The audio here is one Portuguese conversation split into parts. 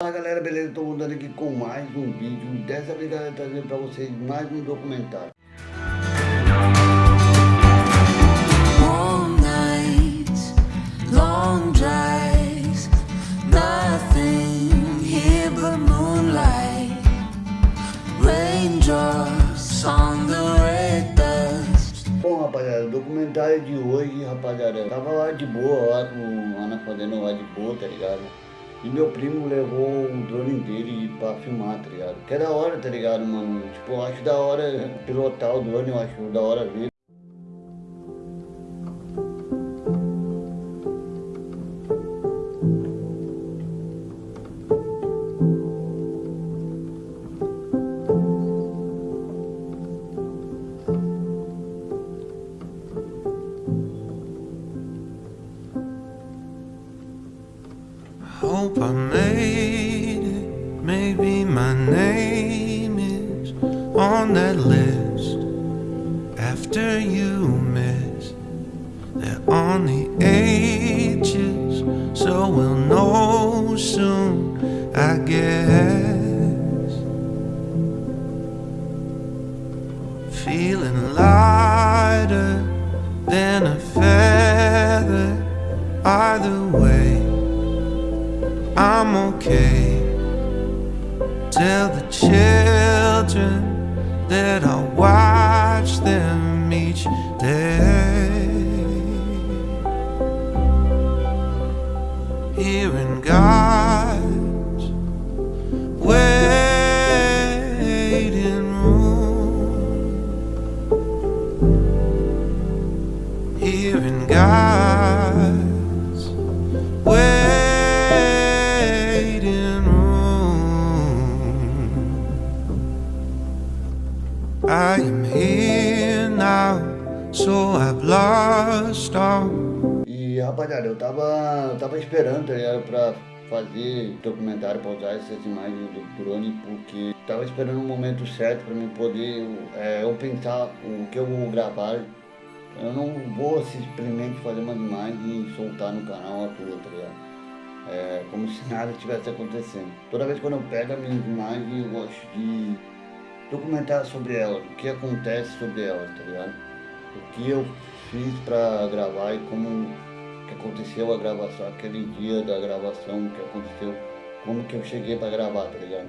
Fala galera, beleza? Estou voltando aqui com mais um vídeo. Dessa vez galera, trazendo para vocês mais um documentário. Bom rapaziada, o documentário de hoje, rapaziada, tava lá de boa, lá com a Ana fazendo lá de boa, tá ligado? E meu primo levou o drone dele pra filmar, tá ligado? Que é da hora, tá ligado, mano? Tipo, eu acho da hora pilotar o drone, eu acho da hora ver. On that list. After you miss, they're on the ages, so we'll know soon, I guess. Feeling lighter than a feather, either way. I'm okay. Tell the children that I watch them each day. Hearing God's waiting room. Hearing God's so I've lost all. E rapaziada, eu tava, eu tava esperando, tá ligado, pra fazer documentário, pra usar essas imagens do drone, porque tava esperando o momento certo pra mim poder, é, eu pensar o que eu vou gravar. Eu não vou simplesmente fazer uma imagem e soltar no canal à toa, tá ligado? É, como se nada tivesse acontecendo. Toda vez quando eu pego a minha imagem, eu gosto de documentar sobre elas, o que acontece sobre elas, tá ligado? O que eu fiz pra gravar e como que aconteceu a gravação, aquele dia da gravação, o que aconteceu, como que eu cheguei pra gravar, tá ligado?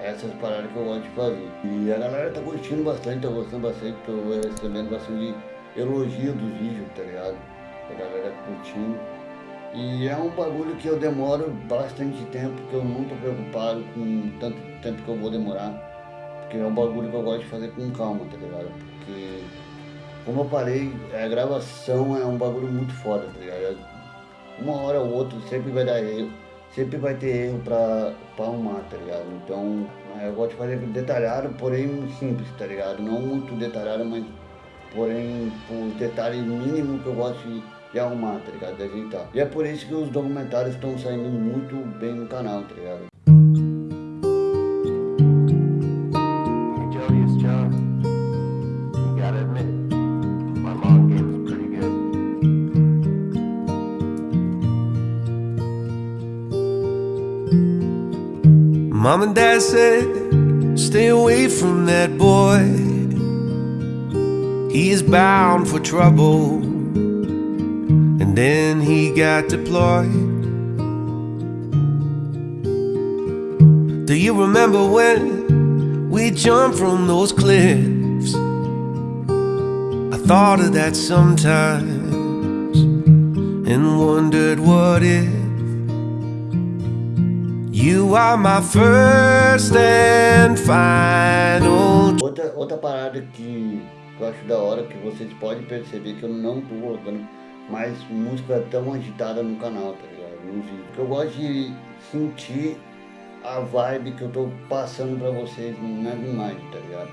Essas paradas que eu gosto de fazer. E a galera tá curtindo bastante, tá gostando bastante, tô recebendo bastante elogio dos vídeos, tá ligado? A galera curtindo. E é um bagulho que eu demoro bastante tempo, que eu não tô preocupado com tanto tempo que eu vou demorar. Porque é um bagulho que eu gosto de fazer com calma, tá ligado? Porque, como eu falei, a gravação é um bagulho muito foda, tá ligado? Uma hora ou outra sempre vai dar erro, sempre vai ter erro pra, arrumar, tá ligado? Então, é, eu gosto de fazer detalhado, porém simples, tá ligado? Não muito detalhado, mas porém por detalhes mínimos que eu gosto de, de arrumar, tá ligado? De ajeitar. E é por isso que os documentários estão saindo muito bem no canal, tá ligado? Mom and Dad said, stay away from that boy. He is bound for trouble. And then he got deployed. Do you remember when we jumped from those cliffs? I thought of that sometimes and wondered what if. You are my first and final. Outra, outra parada que eu acho da hora, que vocês podem perceber que eu não tô colocando mais música tão agitada no canal, tá ligado? Nos vídeos. Porque eu gosto de sentir a vibe que eu tô passando pra vocês nas imagens, tá ligado?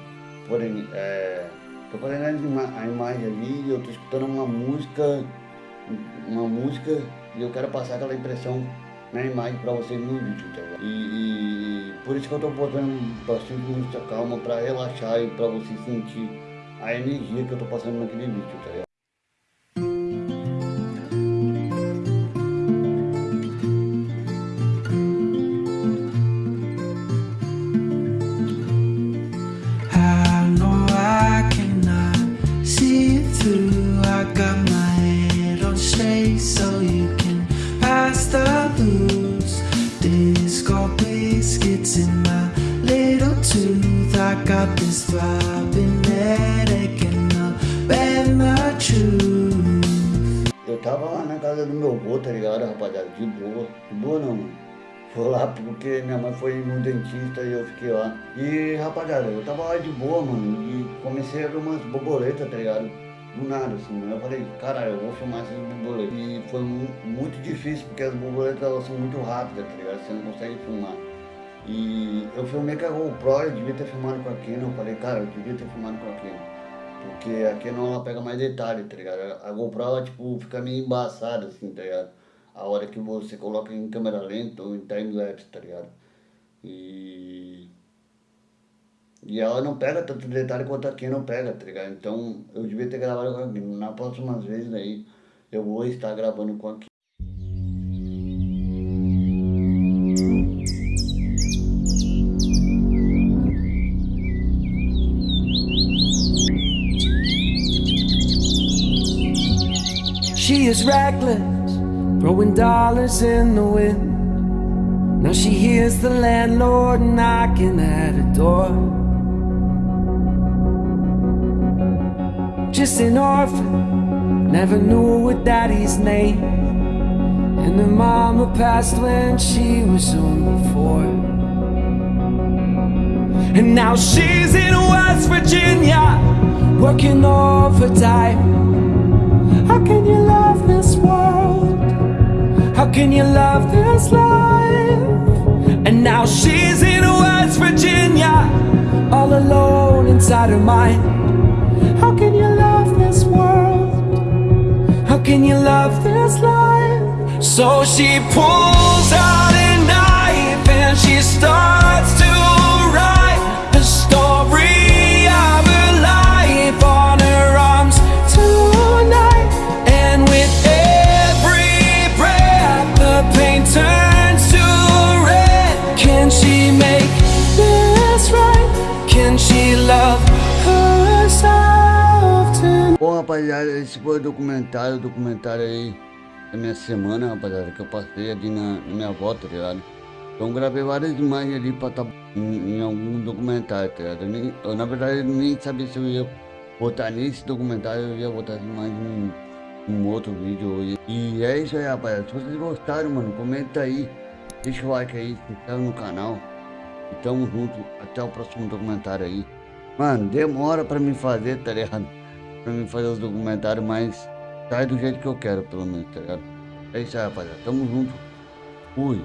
Porém, é, tô fazendo a, ima a imagem ali eu tô escutando uma música, uma música e eu quero passar aquela impressão na imagem pra vocês no vídeo, tá ligado? E, e- por isso que eu tô botando bastante música calma pra relaxar e pra vocês sentir a energia que eu tô passando naquele vídeo, tá ligado? Eu tava lá na casa do meu avô, tá ligado, rapaziada? De boa. De boa não, mano. Foi lá porque minha mãe foi no dentista e eu fiquei lá. E, rapaziada, eu tava lá de boa, mano. E comecei a ver umas borboletas, tá ligado? Do nada, assim. Eu falei, caralho, eu vou filmar essas borboletas. E foi mu muito difícil, porque as borboletas elas são muito rápidas, tá ligado? Você não consegue filmar. E eu filmei com a GoPro, eu devia ter filmado com a Canon. Eu falei, cara, eu devia ter filmado com a Canon. Porque a Canon ela pega mais detalhe, tá ligado? A GoPro ela tipo fica meio embaçada assim, tá ligado? A hora que você coloca em câmera lenta ou em time-lapse, tá ligado? E... E ela não pega tanto detalhe quanto a Canon pega, tá ligado? Então eu devia ter gravado com a Canon. Na próxima vez aí eu vou estar gravando com a Canon. She is reckless, throwing dollars in the wind. Now she hears the landlord knocking at her door. Just an orphan, never knew her daddy's name. And her mama passed when she was only four. And now she's in West Virginia, working overtime. Can you love this life? And now she's in West Virginia, all alone inside her mind. How can you love this world? How can you love this life? So she pulls out a knife and she starts to rapaziada, esse foi o documentário, o documentário aí da minha semana, rapaziada, que eu passei ali na, na minha volta, tá ligado? Então gravei várias imagens ali pra estar em, em algum documentário, tá ligado? Eu, nem, eu, na verdade nem sabia se eu ia botar nesse documentário, eu ia botar as imagens em um outro vídeo. E, e é isso aí, rapaziada. Se vocês gostaram, mano, comenta aí, deixa o like aí, se inscreve no canal. E tamo junto, até o próximo documentário aí. Mano, demora pra me fazer, tá ligado? Pra mim fazer os documentários, mas sai do jeito que eu quero, pelo menos, tá ligado? É isso aí, rapaziada. Tamo junto. Fui.